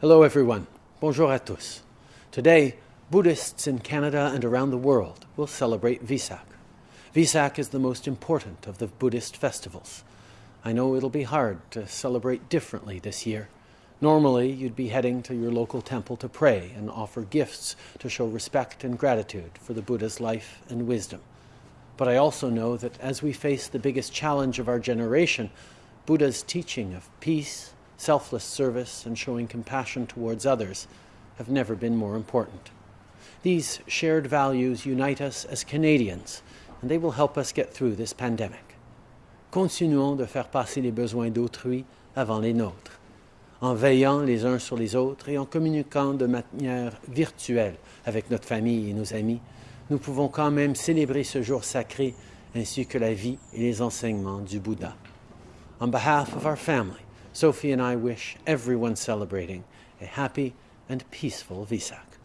Hello, everyone. Bonjour à tous. Today, Buddhists in Canada and around the world will celebrate Vesak. Vesak is the most important of the Buddhist festivals. I know it'll be hard to celebrate differently this year. Normally, you'd be heading to your local temple to pray and offer gifts to show respect and gratitude for the Buddha's life and wisdom. But I also know that as we face the biggest challenge of our generation, Buddha's teaching of peace, selfless service, and showing compassion towards others have never been more important. These shared values unite us as Canadians, and they will help us get through this pandemic. Continuons de faire passer les besoins d'autrui avant les nôtres, en veillant les uns sur les autres et en communiquant de manière virtuelle avec notre famille et nos amis. Nous pouvons quand même célébrer ce jour sacré ainsi que la vie et les enseignements du Bouddha. On behalf of our family, Sophie and I wish everyone celebrating a happy and peaceful Vesak.